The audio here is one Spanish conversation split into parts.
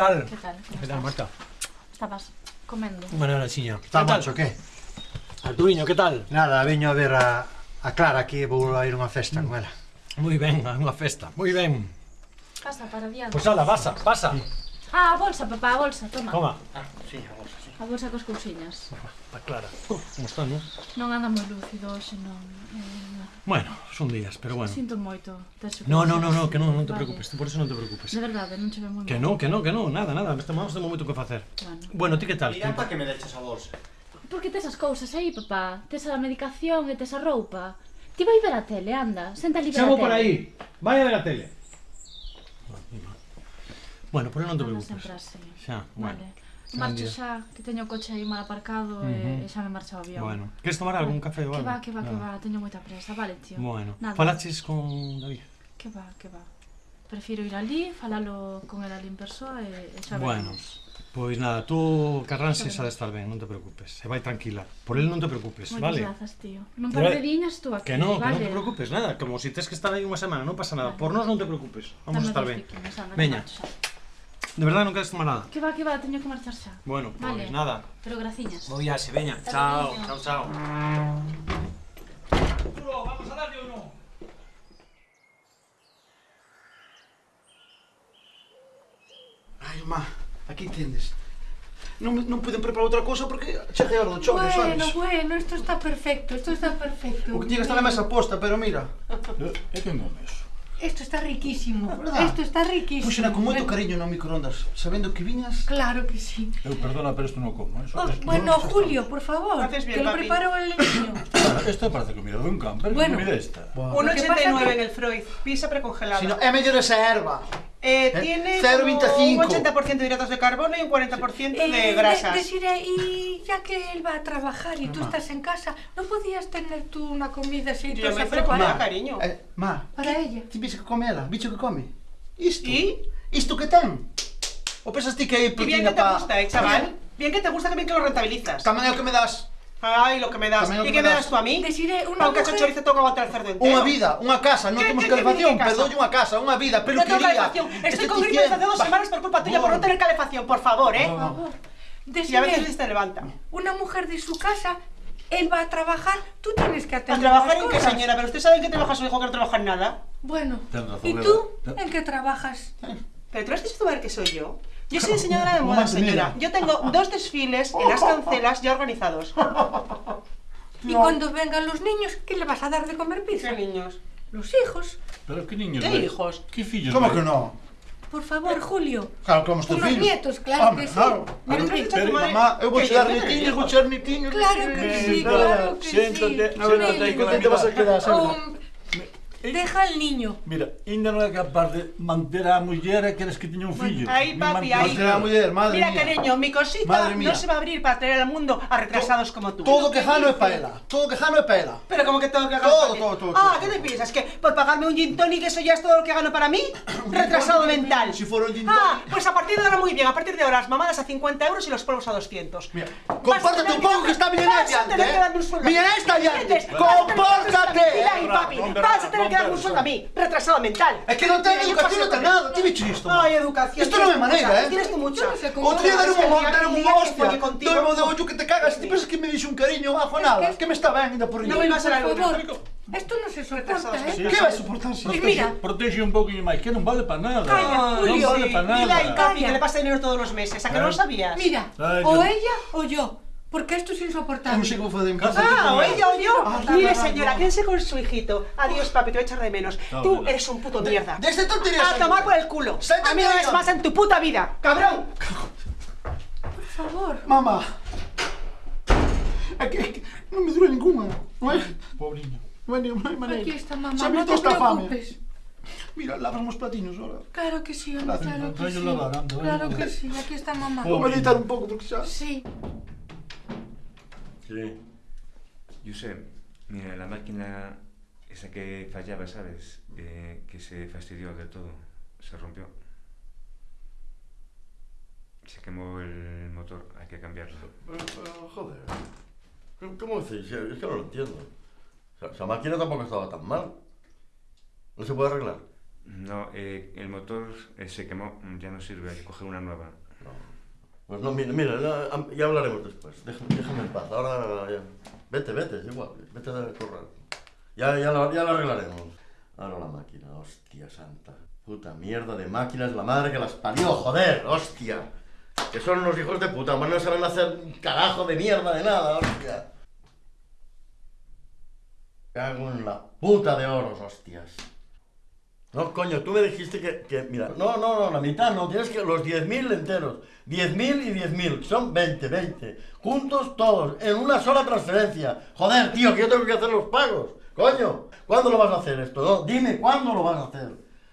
tal? Que tal? Que tal, Marta? Estabas comendo. Bueno, ahora sí, Está macho, que? Arturiño, que tal? Nada, veño a ver a, a Clara aquí e vou a ir a unha festa mm. con ela. Moi ben, a unha festa. Moi ben. Pasa para diante. Pois pues ala, pasa, pasa. Sí. Ah, a bolsa, papá, a bolsa, toma. Toma. Ah, sí, a bolsa, sí. A bolsa cos cousiñas. Está clara. Como está, eh? non? Non anda moi lúcido hoxe, non. Eh, bueno, son días, pero bueno. Sinto moito. No, no, no, no, que non, non te preocupes, vale. por eso non te preocupes. De verdade, non che ve moi Que non, que non, que non, nada, nada, estamos temos moito que facer. Bueno, bueno ti que tal? Mira para que me deches a bolsa. Por que tes as cousas aí, papá? Tes a medicación e tes a roupa. Ti vai ver a tele, anda, senta ali ver Chamo tele. Chamo por aí, vai a ver a tele. Bueno, por non te preocupes. Xa, bueno. Vale. Marcho xa, que teño o coche aí mal aparcado uh eh, -huh. e xa me marcha o avión. Bueno, queres tomar algún café ou algo? Que va, que va, que va, teño moita presa, vale, tío. Bueno, Nada. falaches con David? Que va, que va. Prefiro ir ali, falalo con el ali en persoa eh, e, e xa Bueno, Pois nada, tú Carranse xa de estar ben, non te preocupes. Se vai tranquila. Por el non te preocupes, Moitas vale? Moitas grazas, tío. Non par de viñas tú aquí, Que non, vale. que non te preocupes, nada. Como si tes que estar aí unha semana, non pasa nada. Vale. Por nós non te preocupes. Vamos Dame a estar ben. Veña. De verdade non queres tomar nada. Que va, que va, teño que marchar xa. Bueno, pois Vale. nada. Pero graciñas. Vou ya, se veña. Chao, chao, chao. Arturo, vamos a darle ou non? Ai, má, aquí tendes. Non, non puiden preparar outra cousa porque cheguei a hora do chove, Bueno, sabes? bueno, esto está perfecto, esto está perfecto. O que tiene que estar na mesa posta, pero mira. É que non eso. Esto está riquísimo. Esto está riquísimo. Puxena con moito cariño no microondas, sabendo que viñas. Claro que sí. Eu perdona, pero isto non como. ¿eh? Eso, oh, esto, bueno, no, Julio, por favor, bien, que lo preparo el niño. Esto parece comida dun camper, bueno, comida esta. Bueno. 1,89 en el Freud, pizza precongelada. Si no, é mellor esa erva. Eh, Eh, tiene 0,25. como un 80% de hidratos de carbono y un 40% Eh, de grasas. de- Desiree, y ya que él va a trabajar y tú estás en casa, ¿no podías tener tú una comida así Yo me preparada? cariño. Eh, má, Para ella. ti viste que come ela? Bicho que come? Isto. ¿Y? Isto que ten? O pensas ti que hai Y bien proteína que te pa... gusta, eh, chaval. Bien que te gusta, que bien que lo rentabilizas. Tamén é o que me das. Ay, lo que me das. También lo ¿Y que qué me me das. das tú a mí? Desiree, una Pa' un cacho mujer- chorizo que aguantar el cerdo entero. Unha vida, unha casa, non ¿Qué- temos qué- qué calefacción, significa perdólle eso? unha casa, unha vida, No tengo peluquería. calefacción. Estoy con gripe desde hace dos semanas por culpa tuya por no tener calefacción, por favor, ¿eh? Por favor. Y a veces Desiree, te levanta. una mujer de su casa, él va a trabajar, tú tienes que ¿A atender trabajar las en qué, cosas. señora? Pero usted sabe en qué trabaja su hijo que no trabaja en nada. Bueno, Ten razón, ¿y Eva. tú Ten- en qué trabajas? Pero tú has visto ver que soy yo. Yo soy diseñadora de moda, señora. Yo tengo dos desfiles en las cancelas ya organizados. Y cuando vengan los niños, ¿qué le vas a dar de comer ¿Qué pizza? niños? Los hijos. Pero que niños ¿Qué hijos? Que fillos Como vai? que non? Por favor, Julio. Claro, como estou nietos, claro Home, que sí. claro. Pero Pero, madre Mamá, eu vou no vou. Claro que sí, claro que siéntate, sí. a ver, Siéntate, ahí, Con quen te vas a quedar, Sandra? Deja al niño. Mira, ainda non é capaz de manter a muller e queres que teña un fillo. Ahí, Ni papi, manter- ahí. Manter a muller, madre Mira, mía. cariño, mi cosita Madre mía. no se va a abrir para traer al mundo a retrasados como tú. Todo que jano é pa ela. Todo que jano é pa ela. Pero como que tengo que ganar Todo, para todo, todo, Ah, todo. ¿qué te piensas? ¿Que por pagarme un gin tonic eso ya es todo lo que gano para mí? Retrasado mental. Si fuera un gin Ah, pues a partir de ahora muy bien. A partir de ahora las mamadas a 50 euros y los polvos a 200. Mira, tener un pouco que está Milenés vas a tener diante, que darme un eh. sueldo. Milenés está ¿Entiendes? diante. Vas a tener que darme un Compórtate. Mira ahí, papi. Vas a tener que hombre, sueldo a mí. Retrasado mental. É que non ten Mira, yo educación, non paso- ten nada. Ti bicho isto? Ay, educación. Isto non é maneira, eh. Tienes tú mucha. No Outro día deron un el unha que hostia. Dome de ollo que te cagas. Ti pensas que me dixo un cariño bajo nada? Que me está ben ainda por No riba. me vas a favor, esto no se soporta, ¿eh? Sí, Que vai soportar si? Pues mira. Protege un pouquinho máis, que non vale para nada. Calla, non Julio. vale para nada. Papi, Calla. que le pasa dinero todos los meses. ¿A que no lo sabías? Mira, Ay, o yo- ella o yo, porque esto es Eu non insoportable. sei como fazer en casa. Ah, o ella o yo. Ah, Mire, señora, quédense con su hijito. Adiós, papi, te voy a echar de menos. No, Tú no. eres un puto mierda. De este tonterías. A tomar por el culo. A mí no de ves ahí. más en tu puta vida. ¡Cabrón! Por favor. Mamá. É que non me dura ninguna. Non hai, non hai maneira. Aquí está mamá, no te esta fame. preocupes. Mira, lavas os platinos ahora. Claro que sí, Gracias, claro que sí. anda, Claro que sí, aquí está mamá. Vou a deitar un pouco porque xa... Sí. Sí. Josep, mira, la máquina esa que fallaba, ¿sabes? Eh, que se fastidió del todo, se rompió. Se quemó el motor, hay que cambiarlo. Pero, pero, joder. ¿Cómo- ¿Cómo decís? Es que no lo entiendo. O sea, esa máquina tampoco estaba tan mal. ¿No se puede arreglar? No, eh, el motor eh, se quemó, ya no sirve, hay que coger una nueva. Pues no, mira, mira ya, hablaremos después. Déjame, en paz. Ahora ya. Vete, vete, es igual. Vete a correr. Ya, ya, lo, ya lo arreglaremos. Ahora la máquina, hostia santa. Puta mierda de máquinas, la madre que las parió, joder, hostia. Que son unos hijos de puta, más no saben hacer un carajo de mierda de nada, hostia. Cago en la puta de oros, hostias. No, coño, tú me dijiste que, mira, no, no, no, la mitad no, tienes que los 10.000 enteros, 10.000 y 10.000, son 20, 20, juntos todos, en una sola transferencia. Joder, tío, que yo tengo que hacer los pagos, coño, ¿cuándo lo vas a hacer esto? No, dime, ¿cuándo lo vas a hacer?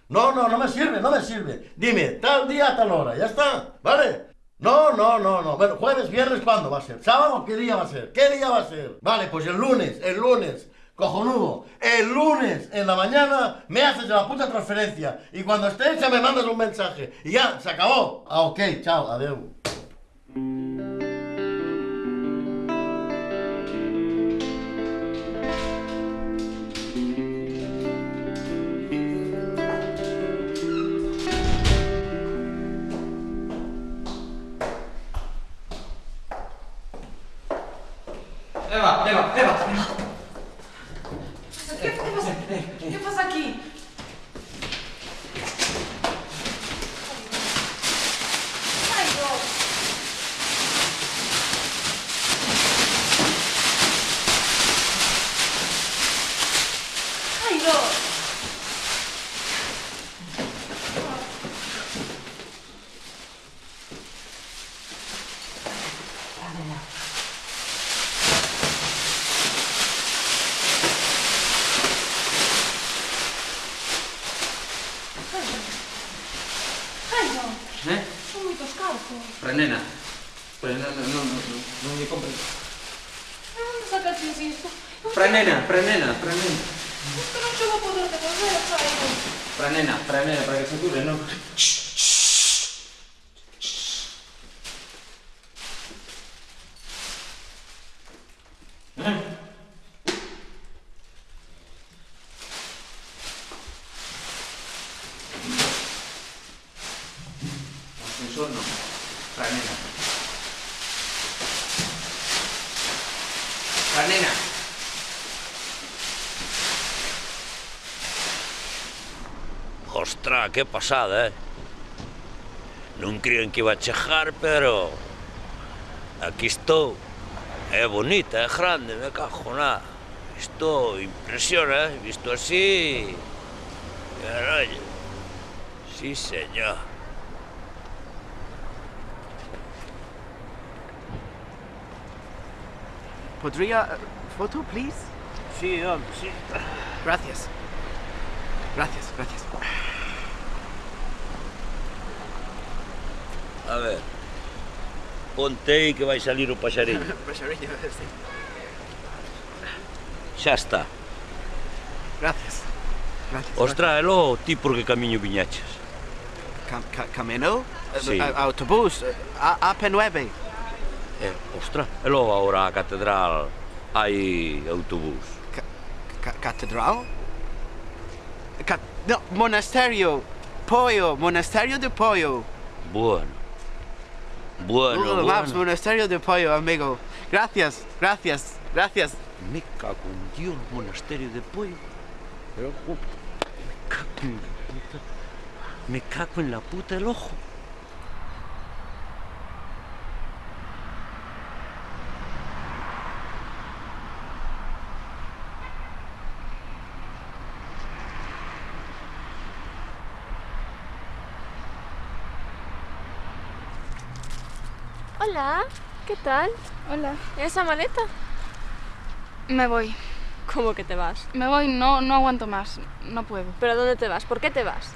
No, no, no me sirve, no me sirve. Dime, tal día, tal hora, ya está, ¿vale? No, no, no, no. Bueno, jueves, viernes, ¿cuándo va a ser? ¿Sábado? ¿Qué día va a ser? ¿Qué día va a ser? Vale, pues el lunes, el lunes. Cojonudo, el lunes en la mañana me haces la puta transferencia y cuando esté hecha me mandas un mensaje y ya, se acabó. Ah, ok, chao, adiós. Eva, Eva, Eva. ¿Qué, qué pasa? ¿Qué pasa aquí? Jairo. Jairo. Jairo. Eh? Son moitos cartos. Prenena. Prenena, non, non, non, non me compre. De onde sacaches isto? Prenena, prenena. Isto non che vou poder devolver, Jairo. Prenena, prenena, para que se cure, non? Ascensor no. Prenena. Prenena. Ostras, que pasada, eh? Non creían que iba a chegar, pero... Aquí estou. É bonita, é grande, me cajo na... Isto impresiona, eh? Visto así... Caray. Sí, señor. ¿Podría... eh, foto, please? Sí, hombre, sí. Gracias. Gracias, gracias. A ver. Contei que vai salir o paxariño. paxariño, sí. Xa está. Gracias. Gracias Ostra, e logo ti por que camiño viñaches? Cam, ca, camino? Sí. A, autobús? A, AP9? Eh, ostra, e logo agora a catedral hai autobús. Ca, ca, catedral? Ca, no, monasterio. Pollo, monasterio de pollo. Bueno. Bueno, Google bueno. Maps, monasterio de Pollo, amigo. Gracias, gracias, gracias. Me cago en Dios, monasterio de pollo. Pero, me cago en la puta. Me cago en la puta el ojo. Hola, ¿qué tal? Hola. ¿Esa maleta? Me voy. ¿Cómo que te vas? Me voy, no, no aguanto más. No puedo. ¿Pero dónde te vas? ¿Por qué te vas?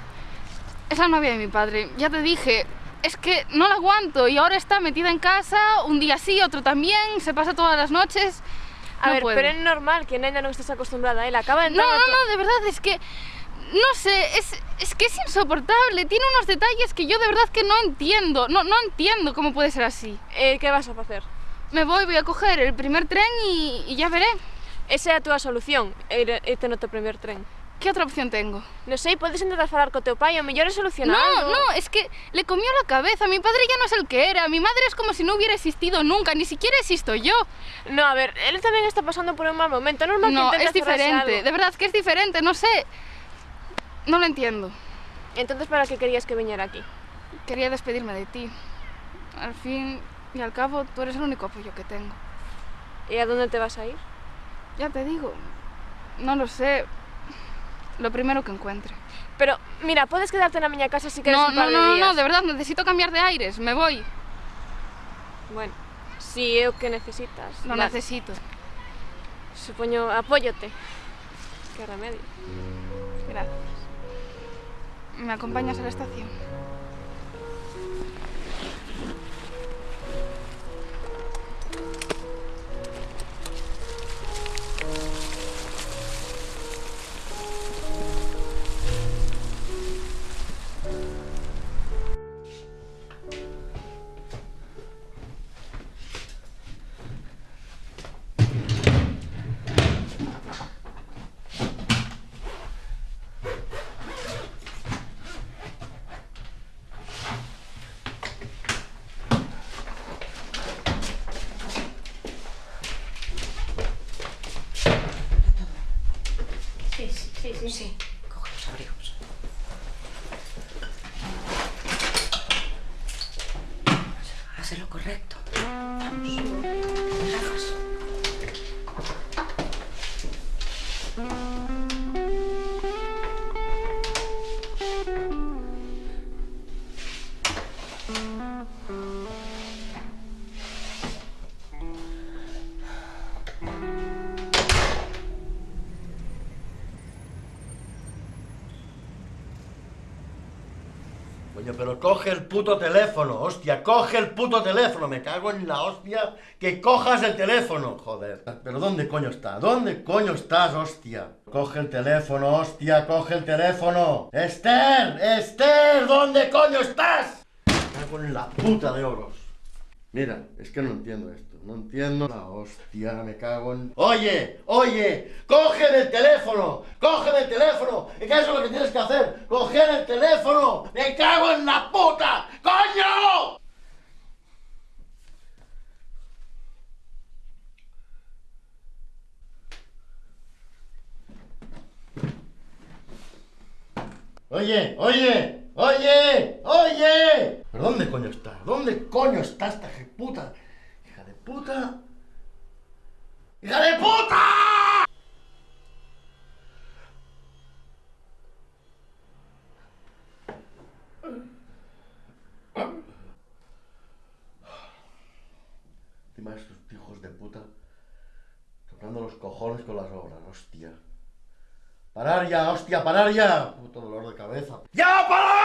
Es la novia de mi padre. Ya te dije. Es que no la aguanto y ahora está metida en casa, un día sí, otro también, se pasa todas las noches. A No ver, puedo. pero es normal que Nena no estés acostumbrada. Él acaba de No, entrar. no, tu- no, de verdad, es que. No sé, es, es que es insoportable. Tiene unos detalles que yo de verdad que no entiendo. No, no entiendo cómo puede ser así. Eh, ¿Qué vas a hacer? Me voy, voy a coger el primer tren y, y ya veré. Esa a túa solución, ir, irte no teu primer tren. Que outra opción tengo? Non sei, podes intentar falar co teu pai, o mellor é solucionar No, no, es que le comió la cabeza. Mi padre ya no es el que era. Mi madre es como si no hubiera existido nunca. Ni siquiera existo yo. No, a ver, él tamén está pasando por un mal momento. Normal No, que es intentes cerrarse diferente. algo. De verdad que es diferente. No sé. No lo entiendo. Entonces, ¿para qué querías que viniera aquí? Quería despedirme de ti. Al fin y al cabo, tú eres el único apoyo que tengo. ¿Y a dónde te vas a ir? Ya te digo. No lo sé. Lo primero que encuentre. Pero, mira, puedes quedarte en la miña casa si quieres No, un no, par de no, no, de verdad, necesito cambiar de aires. Me voy. Bueno, si é o que necesitas. Lo vale. necesito. Supoño, apóyote. Que remedio. Gracias. ¿Me acompañas a la estación? Sí. Coge los abrigos. Haz lo correcto. Vamos. Coño, pero coge el puto teléfono, hostia, coge el puto teléfono, me cago en la hostia, que cojas el teléfono, joder. Pero ¿dónde coño está? ¿Dónde coño estás, hostia? Coge el teléfono, hostia, coge el teléfono. Esther, Esther, ¿dónde coño estás? Me cago en la puta de oros. Mira, es que no entiendo esto, no entiendo la hostia, me cago en... Oye, oye, cógeme el teléfono, cógeme el teléfono, eso es lo que tienes que hacer, coger el teléfono, me cago en la puta, coño. Oye, oye, oye. ¿Pero dónde coño está? ¿Dónde coño está esta puta? Hija de puta. ¡Hija de puta! Encima estos hijos de puta tocando los cojones con las obras, hostia. Parar ya, hostia, parar ya. Puto dolor de cabeza. ¡Ya, parar!